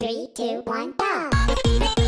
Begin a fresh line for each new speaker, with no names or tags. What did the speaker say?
Three, two, one, go!